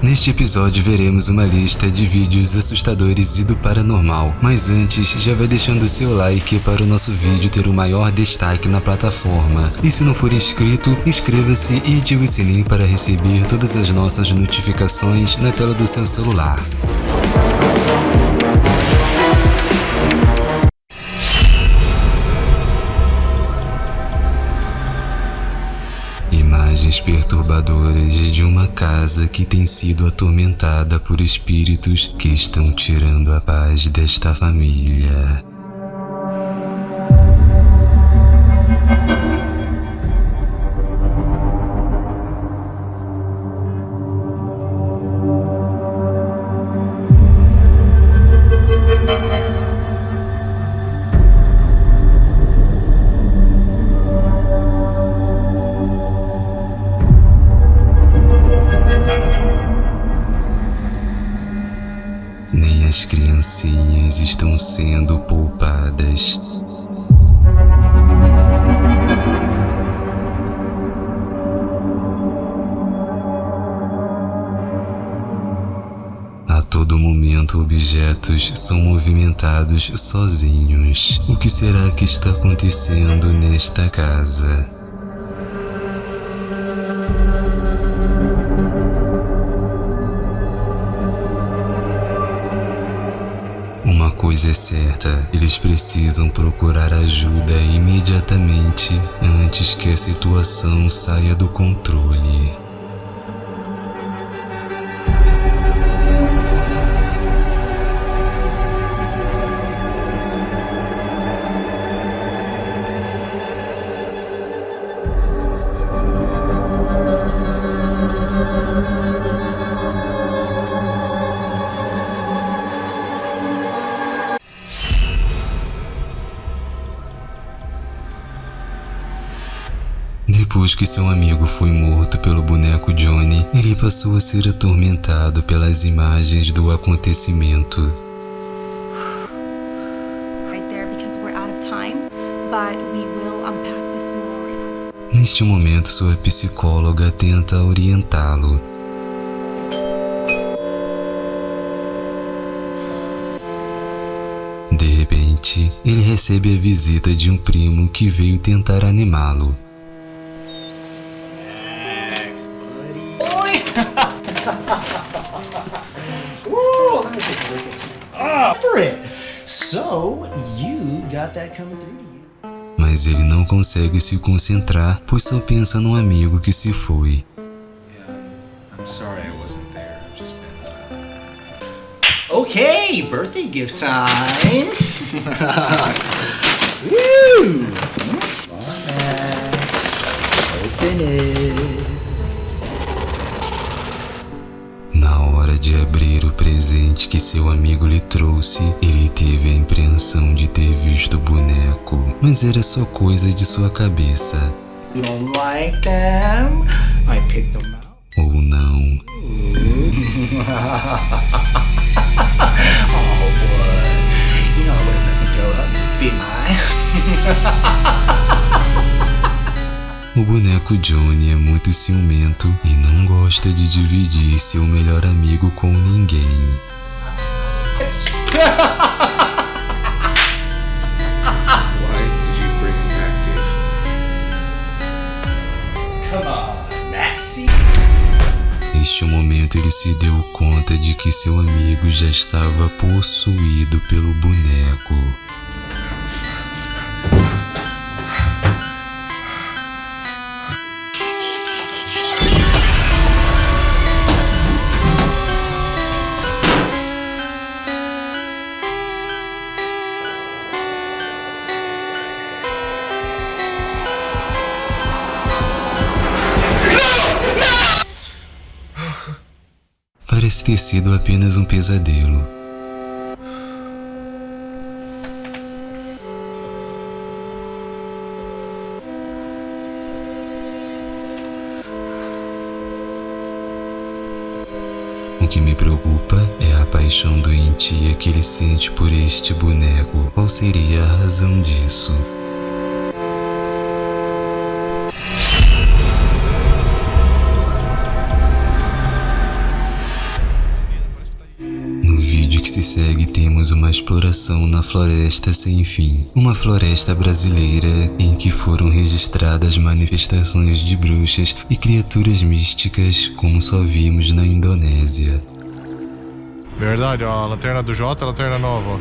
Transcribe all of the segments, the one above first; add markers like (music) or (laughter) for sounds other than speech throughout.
Neste episódio veremos uma lista de vídeos assustadores e do paranormal, mas antes já vai deixando o seu like para o nosso vídeo ter o maior destaque na plataforma. E se não for inscrito, inscreva-se e ative o sininho para receber todas as nossas notificações na tela do seu celular. Perturbadoras de uma casa que tem sido atormentada por espíritos que estão tirando a paz desta família. Poupadas. A todo momento, objetos são movimentados sozinhos. O que será que está acontecendo nesta casa? Coisa é certa, eles precisam procurar ajuda imediatamente antes que a situação saia do controle. Depois que seu amigo foi morto pelo boneco Johnny, ele passou a ser atormentado pelas imagens do acontecimento. Neste momento, sua psicóloga tenta orientá-lo. De repente, ele recebe a visita de um primo que veio tentar animá-lo. So, you got that coming through to you. Mas ele não consegue se concentrar, pois só pensa num amigo que se foi. Yeah, I'm sorry I wasn't there. I've just been. Okay, birthday gift time. (laughs) Woo! Max, open it. Hora de abrir o presente que seu amigo lhe trouxe, ele teve a impressão de ter visto o boneco, mas era só coisa de sua cabeça. Like them? Them. Ou não. (laughs) Oh boy, you know I would've let me go up be. (laughs) O boneco Johnny é muito ciumento e não gosta de dividir seu melhor amigo com ninguém. Neste momento ele se deu conta de que seu amigo já estava possuído pelo boneco. Ter sido apenas um pesadelo. O que me preocupa é a paixão doentia que ele sente por este boneco. Qual seria a razão disso? Segue temos uma exploração na floresta sem fim. Uma floresta brasileira em que foram registradas manifestações de bruxas e criaturas místicas como só vimos na Indonésia. Verdade, ó, a lanterna do Jota, a lanterna nova.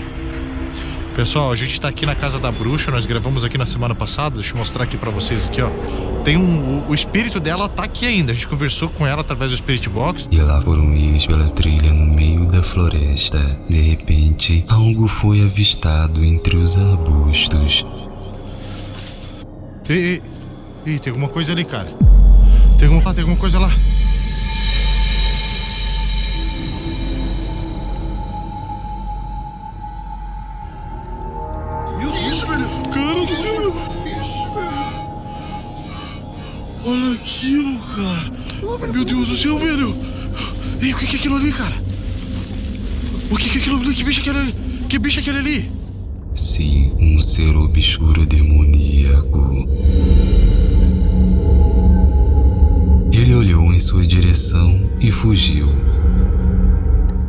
Pessoal, a gente tá aqui na casa da bruxa, nós gravamos aqui na semana passada, deixa eu mostrar aqui pra vocês aqui, ó. Tem um, o, o espírito dela tá aqui ainda, a gente conversou com ela através do Spirit Box. E lá foram eles pela trilha no meio da floresta. De repente, algo foi avistado entre os arbustos. Ei, ei, ei, tem alguma coisa ali, cara. Tem alguma, tem alguma coisa lá. Meu Deus do céu, velho. Ei, o que é aquilo ali, cara? O que é aquilo ali? Que bicho é aquele ali? Que bicho é aquele ali? Sim, um ser obscuro demoníaco. Ele olhou em sua direção e fugiu.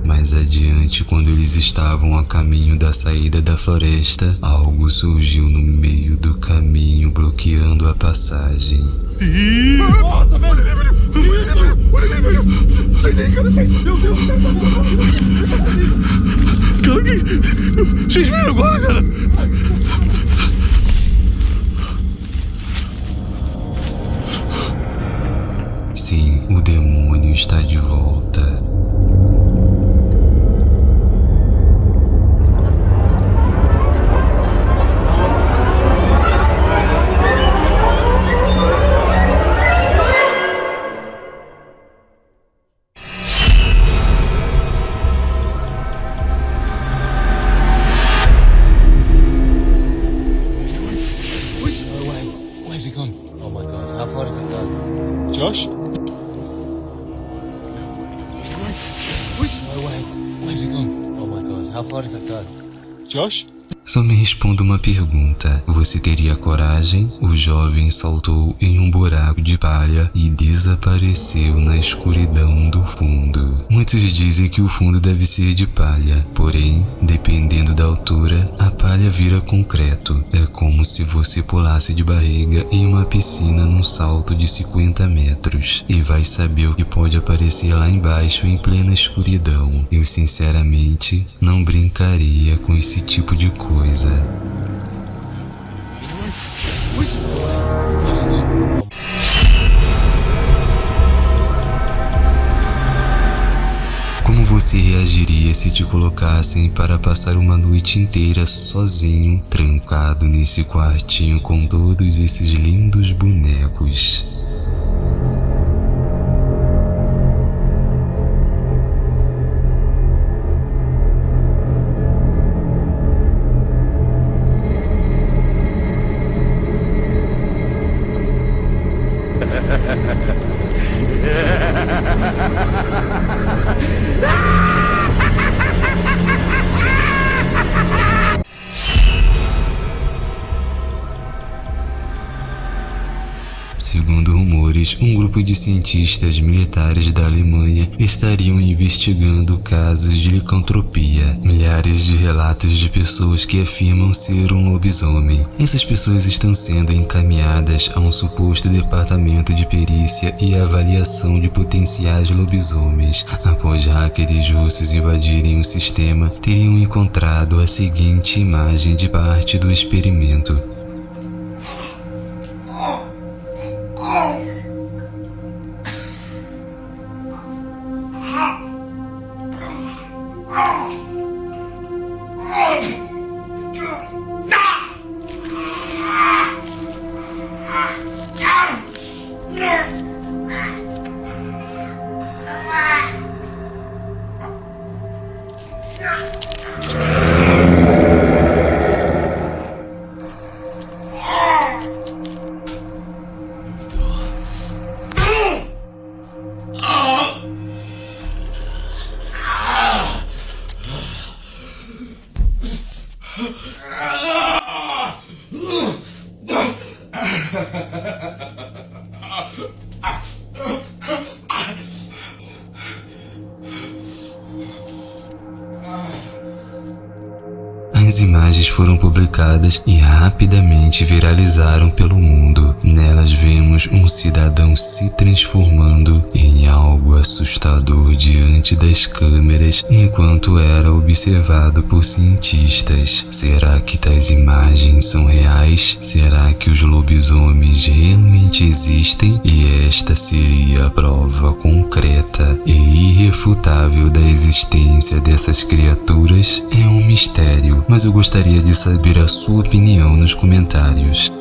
Mais adiante, quando eles estavam a caminho da saída da floresta, algo surgiu no meio do caminho, bloqueando a passagem. Nossa, velho! Olha ali, velho! Sai daí, cara, sai! Meu Deus! Cara, que... Vocês viram agora, cara? Sim, o demônio está de volta. Where's, oh, wait, where's it gone? Oh my god, how far has it gone? Josh? Só me responda uma pergunta. Você teria coragem? O jovem saltou em um buraco de palha e desapareceu na escuridão do fundo. Muitos dizem que o fundo deve ser de palha, porém, dependendo da altura, a palha vira concreto. É como se você pulasse de barriga em uma piscina num salto de 50 metros e vai saber o que pode aparecer lá embaixo em plena escuridão. Eu sinceramente não brincaria com esse tipo de coisa. Gone? Como você reagiria se te colocassem para passar uma noite inteira sozinho, trancado nesse quartinho com todos esses lindos bonecos? (laughs) ah! Um grupo de cientistas militares da Alemanha estariam investigando casos de licantropia. Milhares de relatos de pessoas que afirmam ser um lobisomem. Essas pessoas estão sendo encaminhadas a um suposto departamento de perícia e avaliação de potenciais lobisomens. Após hackers russos invadirem o sistema, teriam encontrado a seguinte imagem de parte do experimento. Yeah. As imagens foram publicadas e rapidamente viralizaram pelo mundo. Nelas vemos um cidadão se transformando em algo assustador diante das câmeras enquanto era observado por cientistas. Será que tais imagens são reais? Será que os lobisomens realmente existem? E esta seria a prova concreta e irrefutável da existência dessas criaturas? É um mistério, mas eu gostaria de saber a sua opinião nos comentários.